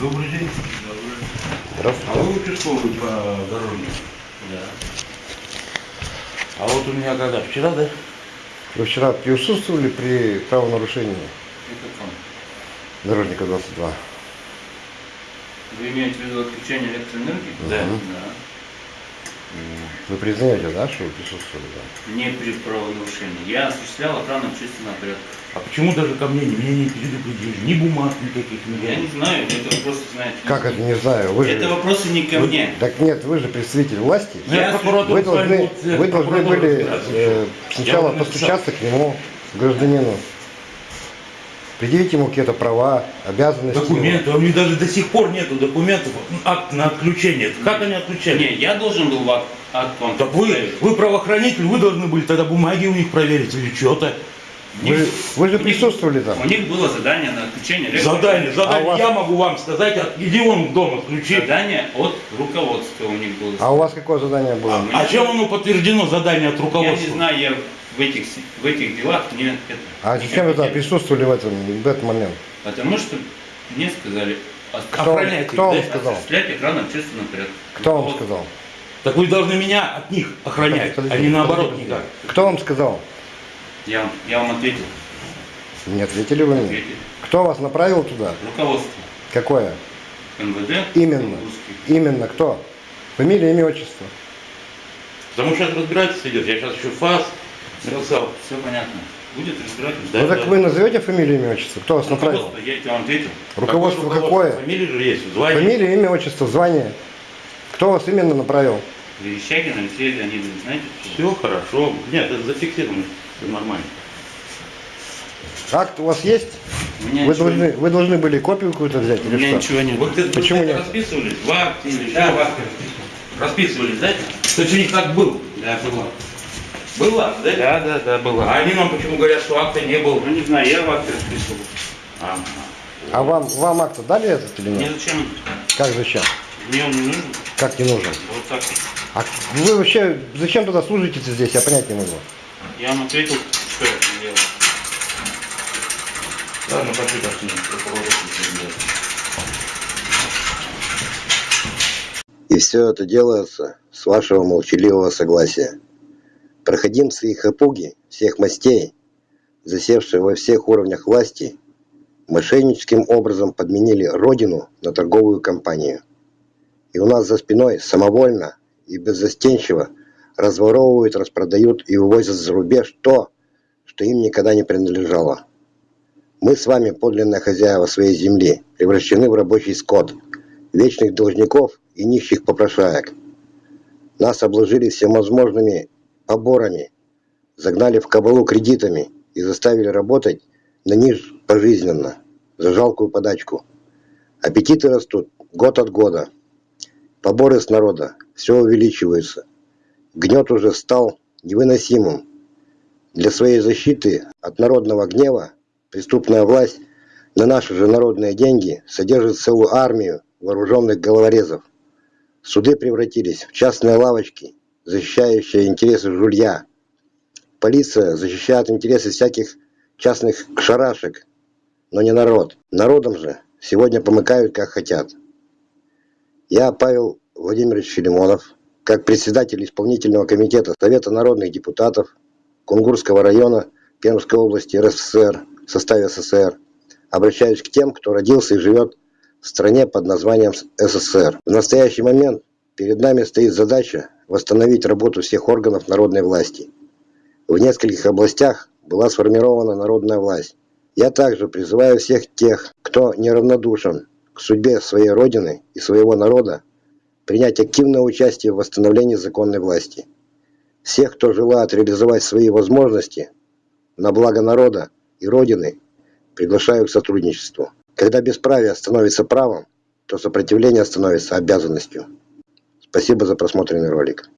Добрый день. А Здравствуйте. вы участковый по дороге? Да. А вот у меня когда? Вчера, да? Вы вчера присутствовали при правонарушении Это он. дорожника 22? Вы имеете в виду отключение электроэнергии? Да. Да. Вы признаете, да, что вы присутствовали? Да? Не при правонарушении. Я осуществлял охрану общественного порядка. А почему даже ко мне меня не предупредили? Ни бумаг никаких, ни Я не знаю, это вопросы знаете. Как это, не знаю, вы Это же... вопросы не ко Вы- мне. Так нет, вы же представитель власти. Я Вы должны, вы должны были э, сначала постучаться к нему, гражданину, предъявить ему какие-то права, обязанности. Документы, у них даже до сих пор нету документов, акт на отключение. Как они отключали? Не, я должен был в акт вам Так вы, вы правоохранитель, вы должны были тогда бумаги у них проверить или что-то. Вы, же- вы же присутствовали там. У них было задание на отключение. Задание, задание. А вас- Я могу вам сказать, а иди вон в дом отключи. Задание от руководства у них было. А у вас какое задание было? А, А чем оно подтверждено задание от Я руководства? не знаю, я в этих, в этих делах это... А не зачем вы там присутствовали в, этом, в этот момент? Потому что мне сказали ос- Кто, кто вам да? сказал? осуществлять охрану общественного порядка. Кто вам сказал? Так вы должны меня от них охранять, а не наоборот никак. Кто вам сказал? Я, вам- я вам ответил. Не ответили вы мне. ответил. Кто вас направил туда? Руководство Какое? МВД. Именно. Русский. Именно кто? Фамилия, имя, отчество. Потому что сейчас разбирательство идет. Я сейчас еще ФАС написал. Все понятно. Будет разбирательство. Да, ну так да. вы назовете фамилию, имя, отчество? Кто вас направил? Руководство, я тебе вам ответил. Руководство Какое какое? Фамилия же есть, звание. Фамилия, имя, отчество, звание. Кто вас именно направил? Верещагин Алексей Леонидович, знаете? Все хорошо. Нет, это зафиксировано. Все нормально. Акт у вас есть? У меня Вы должны, нет. вы должны были копию какую-то взять У или меня что? ничего нет. Вы где-то Почему нет? расписывались в акте или Да, что? в акте Расписывались, да? То есть у них так был. Да, было. Был акт, да? Да, да, да, было. А они нам почему говорят, что акта не было? Ну не знаю, я в акте расписывал. Ага. А вам, вам акт дали этот или Мне нет? зачем? Как зачем? Мне он не нужен. Как не нужен? Вот так. А вы вообще зачем тогда служите здесь? Я понять не могу. Я вам ответил, что я там делал. Ладно, пошли, пошли. И все это делается с вашего молчаливого согласия. Проходимцы и хапуги всех мастей, засевшие во всех уровнях власти, мошенническим образом подменили родину на торговую компанию. И у нас за спиной самовольно и беззастенчиво разворовывают, распродают и вывозят за рубеж то, что им никогда не принадлежало. Мы с вами подлинные хозяева своей земли, превращены в рабочий скот, вечных должников и нищих попрошаек. Нас обложили всевозможными поборами, загнали в кабалу кредитами и заставили работать на них пожизненно, за жалкую подачку. Аппетиты растут год от года. Поборы с народа все увеличиваются. Гнет уже стал невыносимым. Для своей защиты от народного гнева преступная власть на наши же народные деньги содержит целую армию вооруженных головорезов. Суды превратились в частные лавочки, защищающие интересы жулья. Полиция защищает интересы всяких частных шарашек, но не народ. Народом же сегодня помыкают как хотят. Я, Павел Владимирович Филимонов, как председатель исполнительного комитета Совета народных депутатов Кунгурского района Пермской области РСФСР в составе СССР, обращаюсь к тем, кто родился и живет в стране под названием СССР. В настоящий момент перед нами стоит задача восстановить работу всех органов народной власти. В нескольких областях была сформирована народная власть. Я также призываю всех тех, кто неравнодушен к судьбе своей родины и своего народа, принять активное участие в восстановлении законной власти. Всех, кто желает реализовать свои возможности на благо народа и родины, приглашаю к сотрудничеству. Когда бесправие становится правом, то сопротивление становится обязанностью. Спасибо за просмотренный ролик.